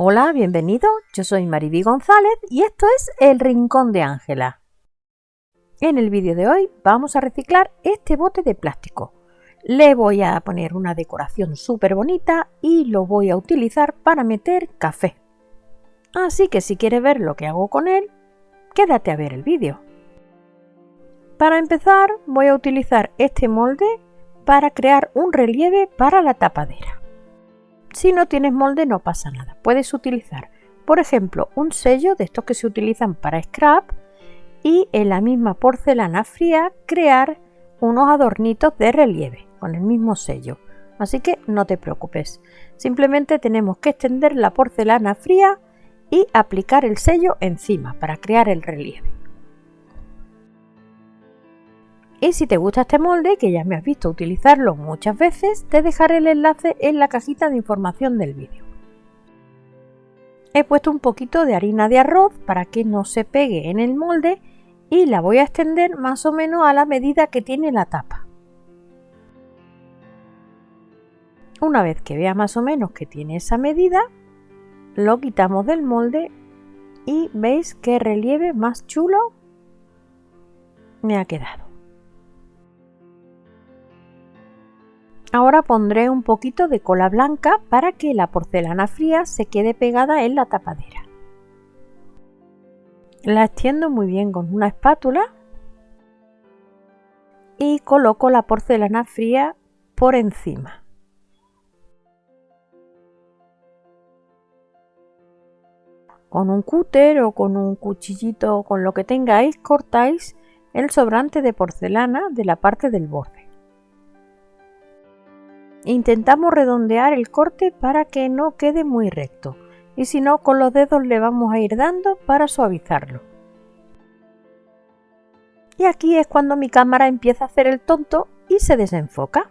Hola, bienvenido. Yo soy Mariby González y esto es El Rincón de Ángela. En el vídeo de hoy vamos a reciclar este bote de plástico. Le voy a poner una decoración súper bonita y lo voy a utilizar para meter café. Así que si quieres ver lo que hago con él, quédate a ver el vídeo. Para empezar voy a utilizar este molde para crear un relieve para la tapadera. Si no tienes molde no pasa nada, puedes utilizar por ejemplo un sello de estos que se utilizan para scrap y en la misma porcelana fría crear unos adornitos de relieve con el mismo sello. Así que no te preocupes, simplemente tenemos que extender la porcelana fría y aplicar el sello encima para crear el relieve. Y si te gusta este molde, que ya me has visto utilizarlo muchas veces, te dejaré el enlace en la cajita de información del vídeo. He puesto un poquito de harina de arroz para que no se pegue en el molde y la voy a extender más o menos a la medida que tiene la tapa. Una vez que vea más o menos que tiene esa medida, lo quitamos del molde y veis qué relieve más chulo me ha quedado. Ahora pondré un poquito de cola blanca para que la porcelana fría se quede pegada en la tapadera. La extiendo muy bien con una espátula y coloco la porcelana fría por encima. Con un cúter o con un cuchillito, con lo que tengáis, cortáis el sobrante de porcelana de la parte del borde. Intentamos redondear el corte para que no quede muy recto y si no con los dedos le vamos a ir dando para suavizarlo. Y aquí es cuando mi cámara empieza a hacer el tonto y se desenfoca.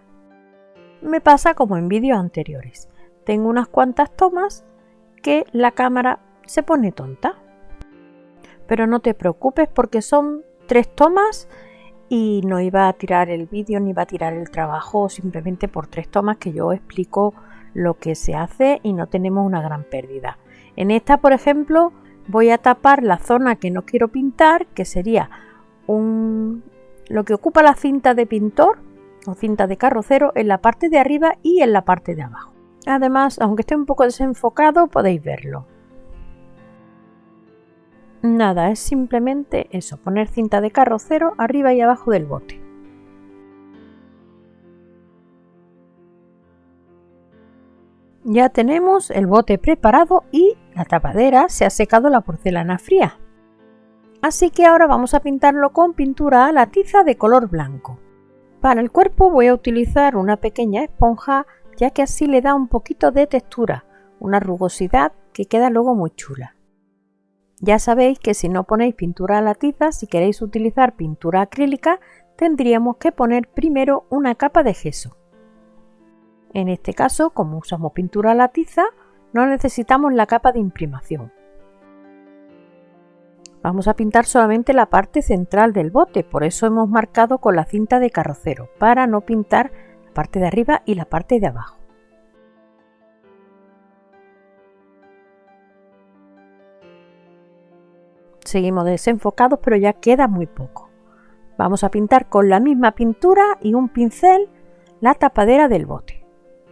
Me pasa como en vídeos anteriores. Tengo unas cuantas tomas que la cámara se pone tonta. Pero no te preocupes porque son tres tomas y no iba a tirar el vídeo ni iba a tirar el trabajo simplemente por tres tomas que yo explico lo que se hace y no tenemos una gran pérdida. En esta, por ejemplo, voy a tapar la zona que no quiero pintar, que sería un, lo que ocupa la cinta de pintor o cinta de carrocero en la parte de arriba y en la parte de abajo. Además, aunque esté un poco desenfocado, podéis verlo. Nada, es simplemente eso, poner cinta de carrocero arriba y abajo del bote. Ya tenemos el bote preparado y la tapadera se ha secado la porcelana fría. Así que ahora vamos a pintarlo con pintura a la tiza de color blanco. Para el cuerpo voy a utilizar una pequeña esponja ya que así le da un poquito de textura, una rugosidad que queda luego muy chula. Ya sabéis que si no ponéis pintura a la tiza, si queréis utilizar pintura acrílica, tendríamos que poner primero una capa de gesso. En este caso, como usamos pintura a la tiza, no necesitamos la capa de imprimación. Vamos a pintar solamente la parte central del bote, por eso hemos marcado con la cinta de carrocero, para no pintar la parte de arriba y la parte de abajo. Seguimos desenfocados, pero ya queda muy poco. Vamos a pintar con la misma pintura y un pincel la tapadera del bote.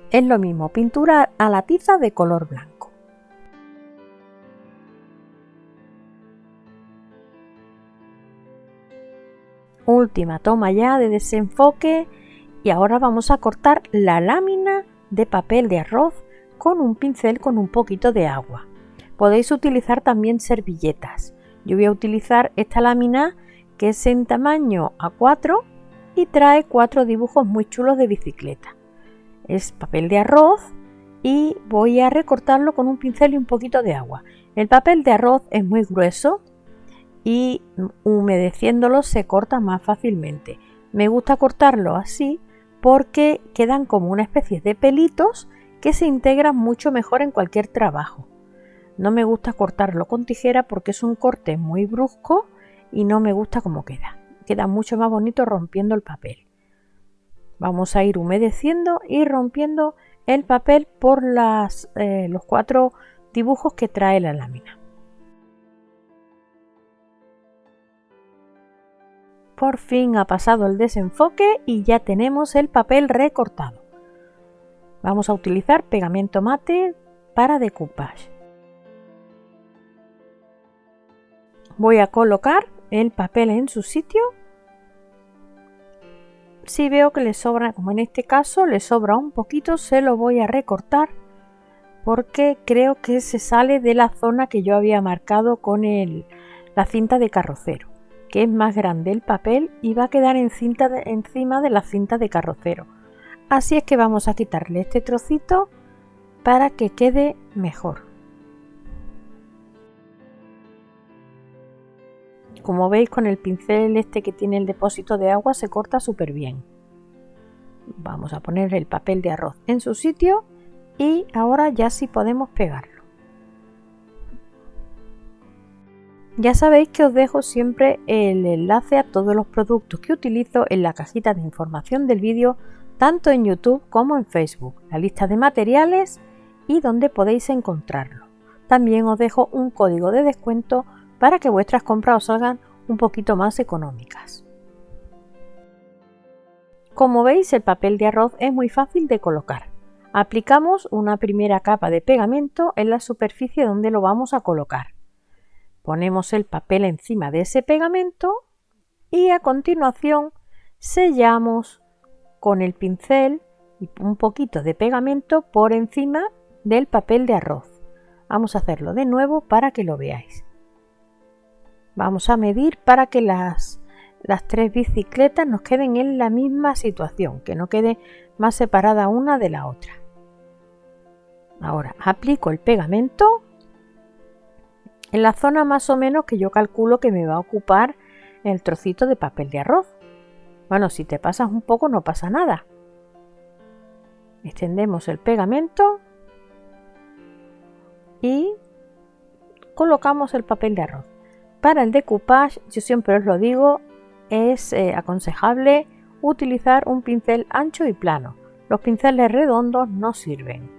Es lo mismo, pintura a la tiza de color blanco. Última toma ya de desenfoque y ahora vamos a cortar la lámina de papel de arroz con un pincel con un poquito de agua. Podéis utilizar también servilletas. Yo voy a utilizar esta lámina que es en tamaño A4 y trae cuatro dibujos muy chulos de bicicleta. Es papel de arroz y voy a recortarlo con un pincel y un poquito de agua. El papel de arroz es muy grueso y humedeciéndolo se corta más fácilmente. Me gusta cortarlo así porque quedan como una especie de pelitos que se integran mucho mejor en cualquier trabajo. No me gusta cortarlo con tijera porque es un corte muy brusco y no me gusta cómo queda. Queda mucho más bonito rompiendo el papel. Vamos a ir humedeciendo y rompiendo el papel por las, eh, los cuatro dibujos que trae la lámina. Por fin ha pasado el desenfoque y ya tenemos el papel recortado. Vamos a utilizar pegamento mate para decoupage. Voy a colocar el papel en su sitio. Si veo que le sobra, como en este caso, le sobra un poquito, se lo voy a recortar porque creo que se sale de la zona que yo había marcado con la cinta de carrocero, que es más grande el papel y va a quedar encima de la cinta de carrocero. Así es que vamos a quitarle este trocito para que quede mejor. Como veis con el pincel este que tiene el depósito de agua se corta súper bien. Vamos a poner el papel de arroz en su sitio y ahora ya sí podemos pegarlo. Ya sabéis que os dejo siempre el enlace a todos los productos que utilizo en la cajita de información del vídeo, tanto en YouTube como en Facebook, la lista de materiales y donde podéis encontrarlo. También os dejo un código de descuento para que vuestras compras os salgan un poquito más económicas. Como veis el papel de arroz es muy fácil de colocar. Aplicamos una primera capa de pegamento en la superficie donde lo vamos a colocar. Ponemos el papel encima de ese pegamento y a continuación sellamos con el pincel y un poquito de pegamento por encima del papel de arroz. Vamos a hacerlo de nuevo para que lo veáis. Vamos a medir para que las, tres bicicletas nos queden en la misma situación, que no quede más separada una de la otra. Ahora aplico el pegamento en la zona más o menos que yo calculo que me va a ocupar el trocito de papel de arroz. Bueno, si te pasas un poco no pasa nada. Extendemos el pegamento y colocamos el papel de arroz. Para el decoupage, yo siempre os lo digo, es eh, aconsejable utilizar un pincel ancho y plano. Los pinceles redondos no sirven.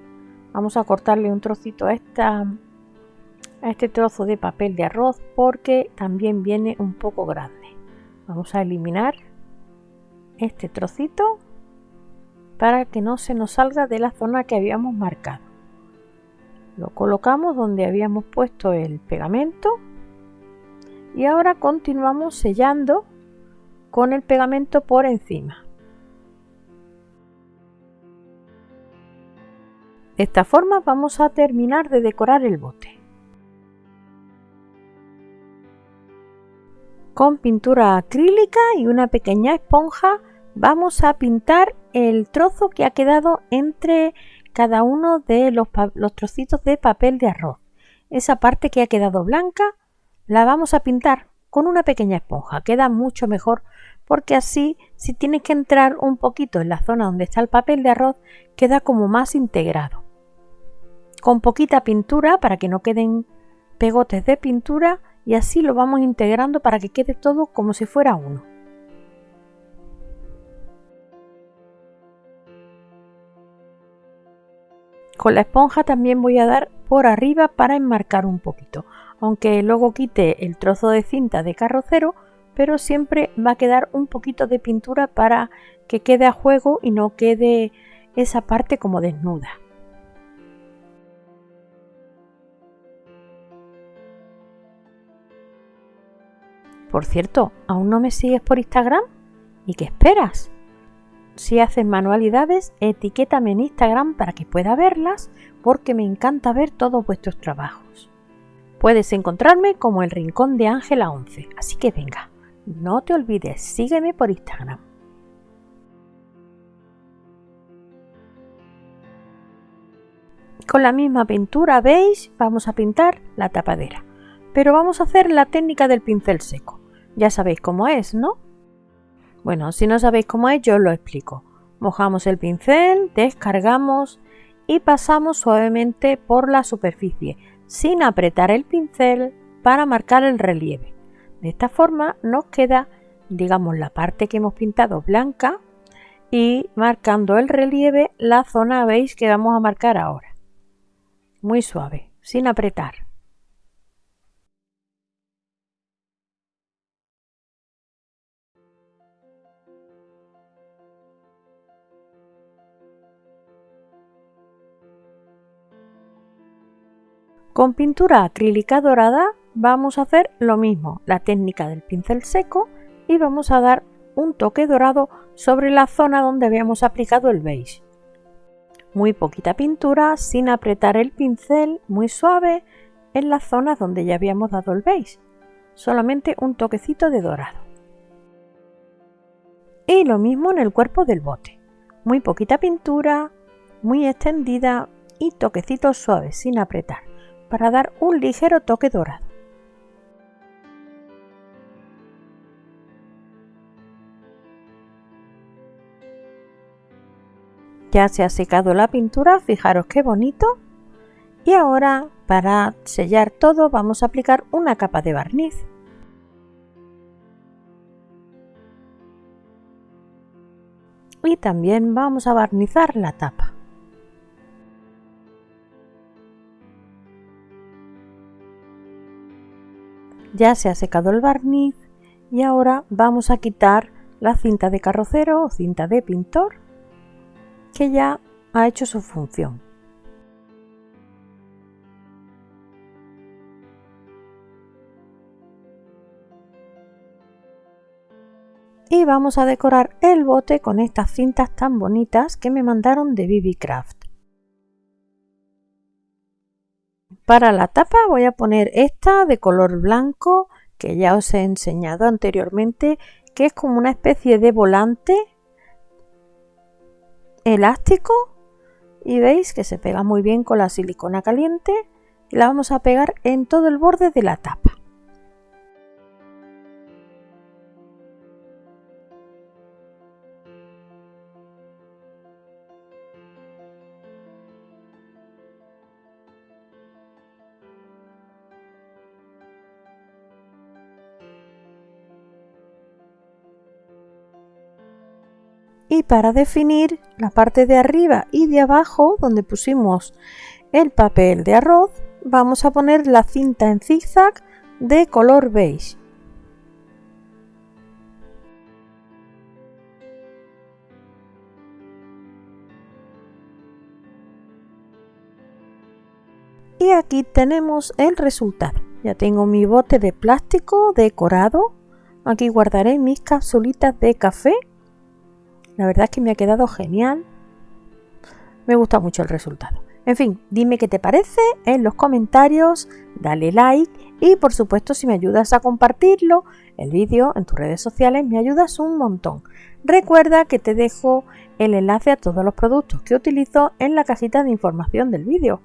Vamos a cortarle un trocito a, a este trozo de papel de arroz porque también viene un poco grande. Vamos a eliminar este trocito para que no se nos salga de la zona que habíamos marcado. Lo colocamos donde habíamos puesto el pegamento y ahora continuamos sellando con el pegamento por encima. De esta forma vamos a terminar de decorar el bote. Con pintura acrílica y una pequeña esponja vamos a pintar el trozo que ha quedado entre cada uno de los, los, trocitos de papel de arroz. Esa parte que ha quedado blanca la vamos a pintar con una pequeña esponja. Queda mucho mejor porque así si tienes que entrar un poquito en la zona donde está el papel de arroz queda como más integrado con poquita pintura para que no queden pegotes de pintura y así lo vamos integrando para que quede todo como si fuera uno. Con la esponja también voy a dar por arriba para enmarcar un poquito, aunque luego quite el trozo de cinta de carrocero, pero siempre va a quedar un poquito de pintura para que quede a juego y no quede esa parte como desnuda. Por cierto, ¿aún no me sigues por Instagram? ¿Y qué esperas? Si haces manualidades, etiquétame en Instagram para que pueda verlas porque me encanta ver todos vuestros trabajos. Puedes encontrarme como el Rincón de Ángela 11, así que venga, no te olvides, sígueme por Instagram. Con la misma pintura beige vamos a pintar la tapadera, pero vamos a hacer la técnica del pincel seco. Ya sabéis cómo es, ¿no? Bueno, si no sabéis cómo es, yo os lo explico. Mojamos el pincel, descargamos y pasamos suavemente por la superficie, sin apretar el pincel para marcar el relieve. De esta forma nos queda, digamos, la parte que hemos pintado blanca y marcando el relieve la zona, veis, que vamos a marcar ahora. Muy suave, sin apretar. Con pintura acrílica dorada vamos a hacer lo mismo, la técnica del pincel seco y vamos a dar un toque dorado sobre la zona donde habíamos aplicado el beige. Muy poquita pintura, sin apretar el pincel, muy suave en las zonas donde ya habíamos dado el beige. Solamente un toquecito de dorado. Y lo mismo en el cuerpo del bote. Muy poquita pintura, muy extendida y toquecitos suaves sin apretar para dar un ligero toque dorado. Ya se ha secado la pintura, fijaros qué bonito. Y ahora para sellar todo vamos a aplicar una capa de barniz. Y también vamos a barnizar la tapa. Ya se ha secado el barniz y ahora vamos a quitar la cinta de carrocero o cinta de pintor que ya ha hecho su función. y vamos a decorar el bote con estas cintas tan bonitas que me mandaron de BB Craft. Para la tapa voy a poner esta de color blanco que ya os he enseñado anteriormente que es como una especie de volante elástico y veis que se pega muy bien con la silicona caliente y la vamos a pegar en todo el borde de la tapa. Y para definir la parte de arriba y de abajo donde pusimos el papel de arroz vamos a poner la cinta en zigzag de color beige. Y aquí tenemos el resultado. Ya tengo mi bote de plástico decorado. Aquí guardaré mis capsulitas de café la verdad es que me ha quedado genial. Me gusta mucho el resultado. En fin, dime qué te parece en los comentarios, dale like y por supuesto si me ayudas a compartirlo, el vídeo en tus redes sociales me ayudas un montón. Recuerda que te dejo el enlace a todos los productos que utilizo en la cajita de información del vídeo.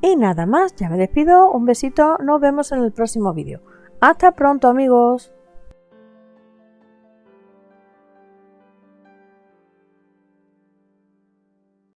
Y nada más, ya me despido, un besito, nos vemos en el próximo vídeo. Hasta pronto amigos.